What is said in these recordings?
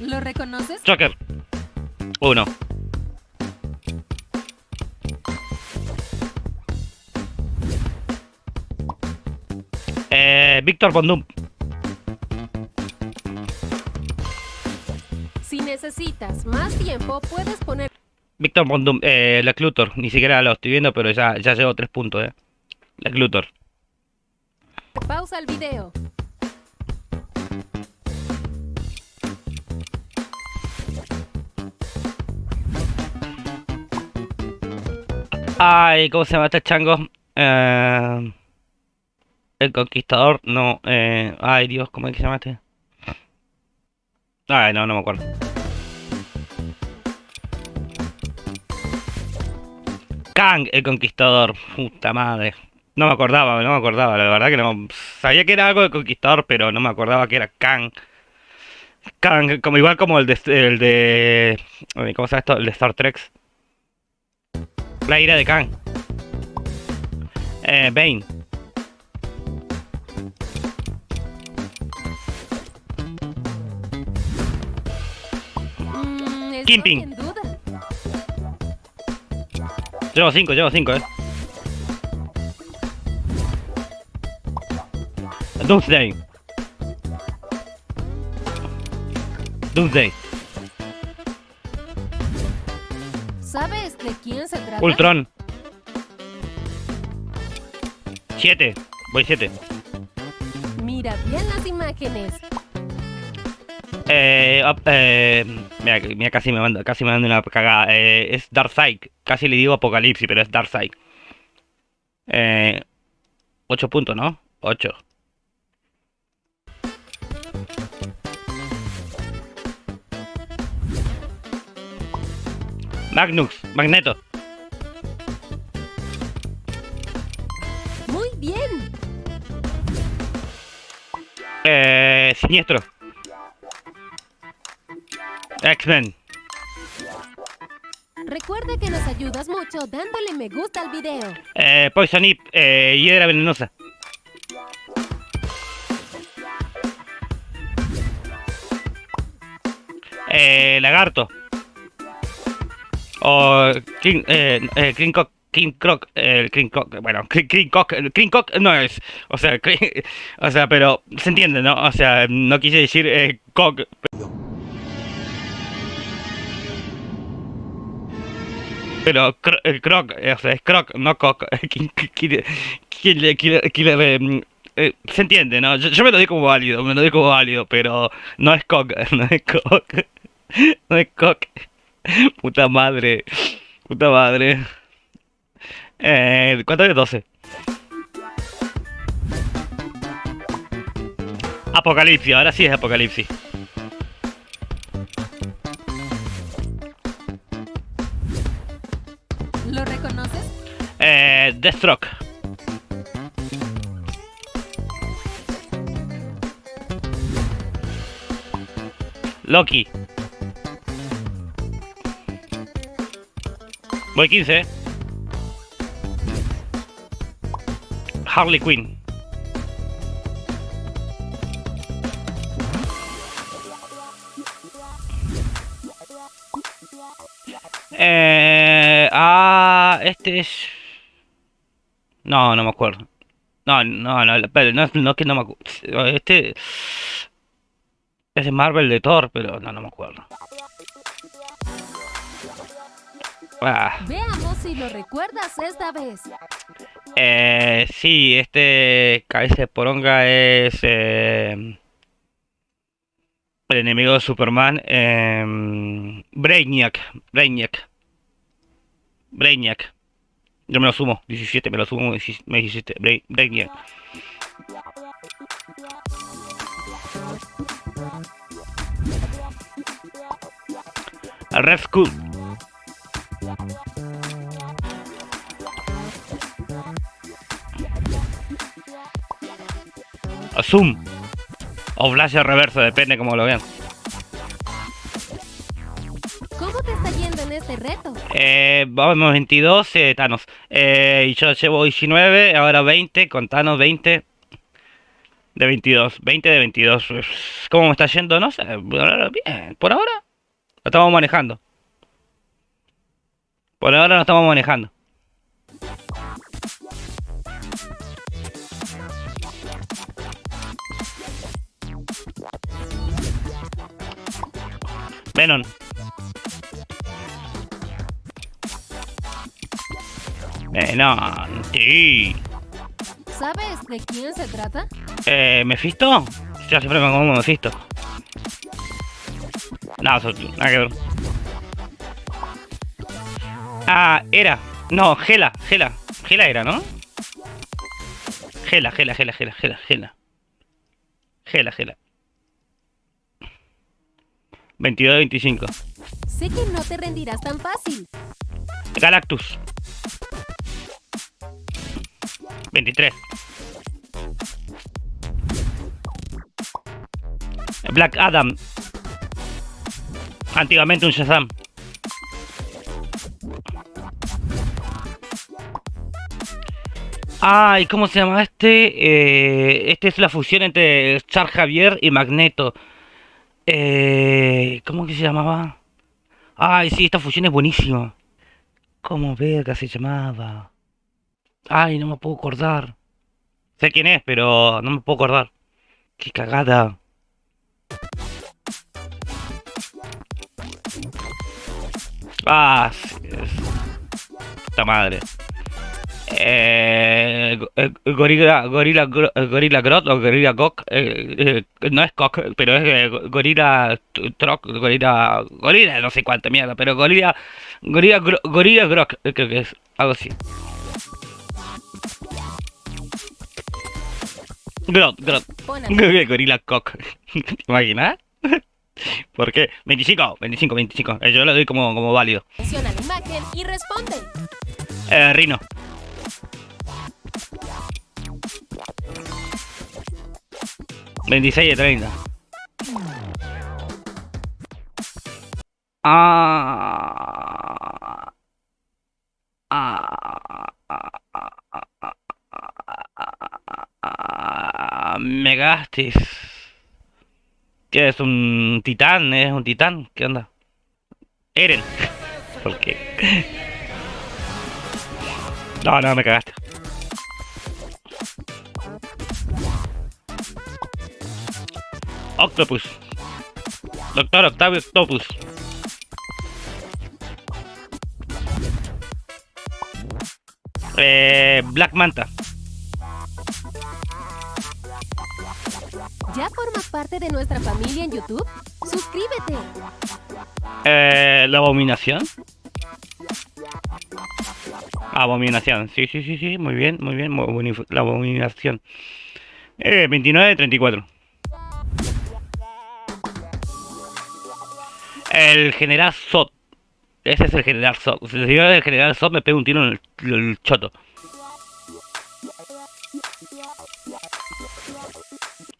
¿Lo reconoces? Joker. Uno. Eh, Víctor Bondum. Si necesitas más tiempo, puedes poner Víctor Bondum. Eh, la Clutor. Ni siquiera lo estoy viendo, pero ya, ya llevo tres puntos, eh. La Clutor. pausa al video. Ay, ¿cómo se llama este chango? Eh, el Conquistador, no. Eh, ay, Dios, ¿cómo es que se llama este? Ay, no, no me acuerdo. Kang, el Conquistador. Puta madre. No me acordaba, no me acordaba, la verdad que no. Sabía que era algo de Conquistador, pero no me acordaba que era Kang. Kang, como igual como el de, el de ¿cómo se llama esto? El de Star Trek. La ira de Kang. Eh, Bane. Mm, Kimping. Llevo 5, llevo 5, eh. Doomsday. Doomsday. Quién se trata? Ultron. 7. Voy 7. Mira bien las imágenes. Eh, eh, mira, mira, casi me manda, casi me manda una cagada. Eh, es Darkseid. Casi le digo Apocalipsis, pero es Darkseid. Eh, 8 puntos, ¿no? 8. Magnus, Magneto. Muy bien. Eh, Siniestro. X-Men. Recuerda que nos ayudas mucho dándole me gusta al video. Eh, Poison Ip, eh, Hiedra Venenosa. Eh, Lagarto. O King, eh, eh, King Cock, King Croc, eh, King Cock, bueno, King, Cock, King Cock no es, o sea, o sea, pero se entiende, ¿no? O sea, no quise decir eh, Cock. Pero cro- eh, Croc, eh, o sea, es Croc, no Cock. King- eh, se entiende, ¿no? Yo, yo me lo doy como válido, me lo doy como válido, pero no es Cock, no es Cock. No es Cock. Puta madre. Puta madre. Eh, ¿Cuánto es 12? Apocalipsis, ahora sí es Apocalipsis. ¿Lo reconoces? Eh, Deathstroke. Loki. Voy 15, eh. Harley Quinn. Eh, ah, este es... No, no me acuerdo. No, no, no, pero no, no que no me acuerdo. Este es de Marvel de Thor, pero no, no me acuerdo. Ah, Veamos si lo recuerdas esta vez. eh, sí, este cabeza de poronga es eh, el enemigo de Superman. Eh, Brainiac, Brainiac, Brainiac. Yo me lo sumo, 17, me lo sumo, me dieci- me 17, Bra- Brainiac. Red Skull. O Zoom. O Flash reverso, depende como lo vean. ¿Cómo te está yendo en este reto? Eh, vamos 22, eh, Thanos. Eh, y yo llevo 19, ahora 20, con Thanos 20. De 22. 20 de 22. ¿Cómo me está yendo? No sé. Bien. Por ahora lo estamos manejando. Por ahora lo estamos manejando. Venom. Venom, sí. ¿Sabes de quién se trata? Eh, ¿Mefisto? Yo siempre me como Mefisto. No, eso, nada que ver. Ah, era. No, Gela, Gela. Gela era, ¿no? Gela, Gela, Gela, Gela, Gela, Gela. Gela, Gela. 22-25. Sé que no te rendirás tan fácil. Galactus. 23. Black Adam. Antiguamente un Shazam. Ay, ¿cómo se llama este? Eh, este es la fusión entre Char Javier y Magneto. Eh, ¿Cómo que se llamaba? Ay, sí, esta fusión es buenísima. ¿Cómo verga se llamaba? Ay, no me puedo acordar. Sé quién es, pero no me puedo acordar. Qué cagada. Ah, sí, es... Puta madre. Eh, eh, gorila, gorila, eh, gorila Grot o gorila Gok, eh, eh, no es Gok, pero es gorila Troc, gorila, gorila, no sé cuánta mierda, pero gorila, gorila, gorila Grok, creo que es algo así. Grot, Grot, gorila Cock, ¿te imaginas? ¿Por qué? 25, 25, 25, eh, yo lo doy como, como válido. a la imagen y responde. Eh, Rino. Veintiséis de treinta. Ah. Ah. Ah. ¿Qué es? ¿Un titán? ¿Es un titán? ¿Qué onda? Eren. ¿Por qué? No, no, me cagaste. Octopus. Doctor Octavio Octopus. Eh, Black Manta. ¿Ya formas parte de nuestra familia en YouTube? Suscríbete. Eh, la abominación. Abominación. Sí, sí, sí, sí. Muy bien, muy bien. muy La abominación. Eh, 29 de 34. El general Zod. Ese es el general Zod. Si yo el general Zod me pego un tiro en el, el choto.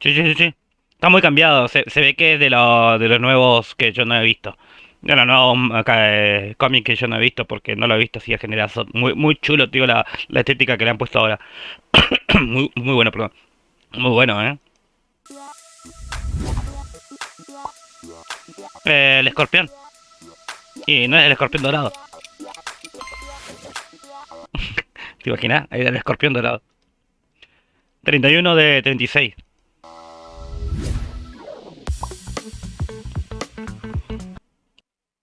Sí, sí, sí, sí. Está muy cambiado. Se, ve que es de, lo- de los nuevos que yo no he visto. De los nuevos eh, cómics que yo no he visto porque no lo he visto así a general Zod. Muy, muy chulo, tío, la, la estética que le han puesto ahora. muy, muy bueno, perdón. Muy bueno, ¿eh? El escorpión. Y no es el escorpión dorado. ¿Te imaginas? Ahí El escorpión dorado. 31 de 36.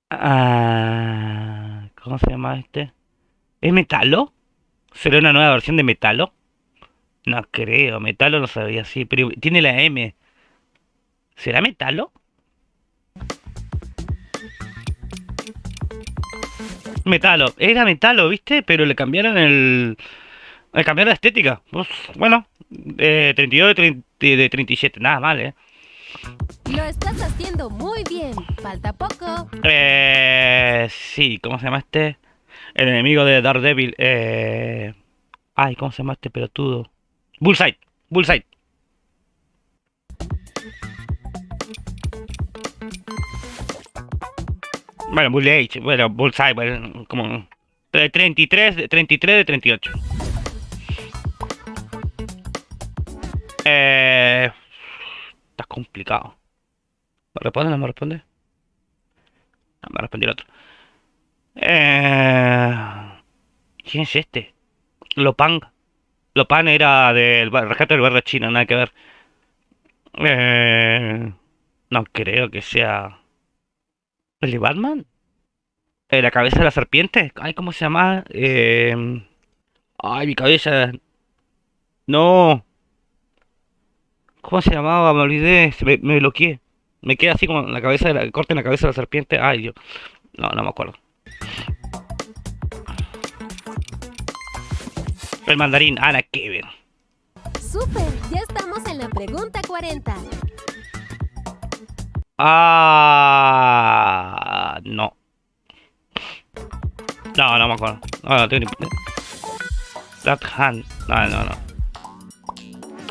Ah, ¿Cómo se llama este? ¿Es Metalo? ¿Será una nueva versión de Metalo? No creo, Metalo no sabía así, pero tiene la M. ¿Será Metalo? Metalo, era Metalo, ¿viste? Pero le cambiaron el... Le cambiaron la estética. Pues, bueno, eh, 32 de, 30 de 37, nada mal, ¿eh? Lo estás haciendo muy bien. Falta poco. Eh, sí, ¿cómo se llama este? El enemigo de Daredevil. Eh... Ay, ¿cómo se llama este pelotudo? Bullseye, Bullseye. Bueno, Bullseye, bueno, Bullseye, bueno, como... eh, 33, de- 33 de 38. Eh, está complicado. ¿Me responde? ¿No me responde? No, me respondió el otro. Eh, ¿Quién es este? Lopan. Lopan era del rescate del barrio chino, nada que ver. Eh, no creo que sea. ¿El de Batman? Eh, ¿La cabeza de la serpiente? Ay, ¿cómo se llama? Eh, ay, mi cabeza. No. ¿Cómo se llamaba? Me olvidé. Me, me bloqueé. Me queda así como la cabeza de la. Corte en la cabeza de la serpiente. Ay, Dios. No, no me acuerdo. El mandarín, Ana Kevin. ¡Súper! Ya estamos en la pregunta 40. Ah, No, no me acuerdo. No, no tengo ni. That hand. No, no, no.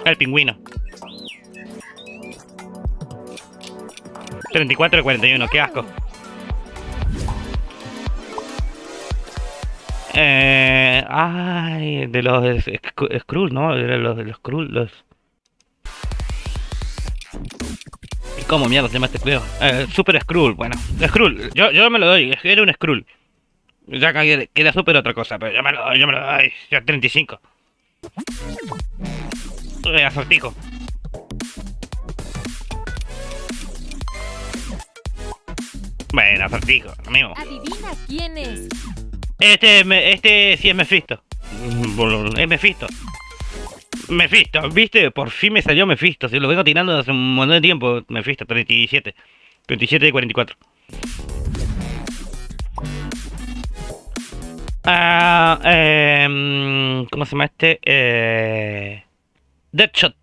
El pingüino. 34 y 41, qué asco. Eh, ay, de los Sk- Skrull, ¿no? De los, de los Skrull, los... ¿Y cómo mierda se llama este juego? Eh, Super Skrull, bueno. Skrull, yo, yo me lo doy, era un Skrull. Ya que queda Super otra cosa, pero yo me lo doy, yo me lo doy. Ya 35. Eh, acertijo. Bueno, acertijo, amigo. Adivina quién es. Este, este sí es Mephisto. Es Mephisto. Mephisto, ¿viste? Por fin me salió Mephisto. Se lo vengo tirando hace un montón de tiempo. Mephisto, 37. 37 de 44. Ah, eh, ¿Cómo se llama este? Eh, Deadshot.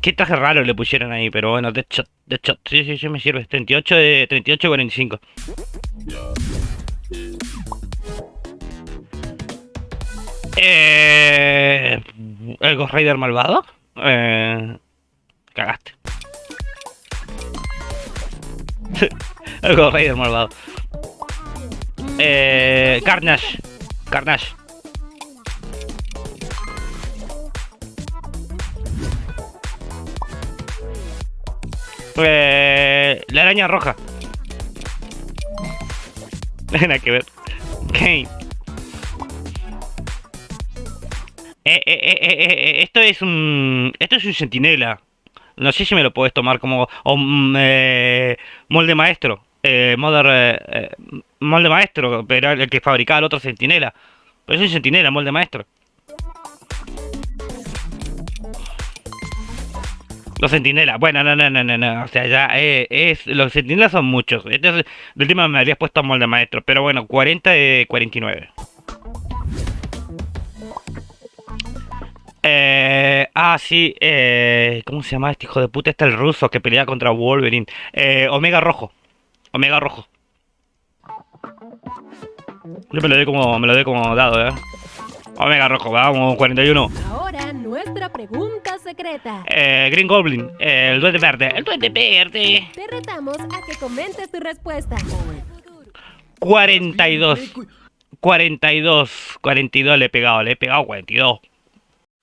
Qué traje raro le pusieron ahí, pero bueno, Deadshot, Deadshot, sí, sí, sí, me sirve. 38 de 38 de 45. Eh, ¿El Ghost Rider malvado? Eh, cagaste. El Ghost Rider malvado. Eh, Carnage. Carnage. Eh, la araña roja. Nada que ver. Kane. Eh, eh, eh, eh, eh, esto es un. Esto es un centinela. No sé si me lo puedes tomar como. O, mm, eh, molde maestro. Eh, eh, eh, molde maestro, pero el que fabricaba el otro centinela. Pero es un centinela, molde maestro. Los centinelas, bueno, no, no, no, no, no, o sea, ya eh, es, los centinelas son muchos. Este es, de última me habrías puesto molde maestro, pero bueno, 40 de 49. Eh, ah, sí, eh, ¿cómo se llama este hijo de puta? Este el ruso que pelea contra Wolverine. Eh, Omega Rojo. Omega Rojo. Yo me lo doy como, me lo doy como dado, eh. Omega Rojo, vamos, 41. Ahora nuestra pregunta secreta. Eh, Green Goblin, eh, el duende verde. El duende verde. Te retamos a que comentes tu respuesta. 42. 42. 42 le he pegado, le he pegado 42.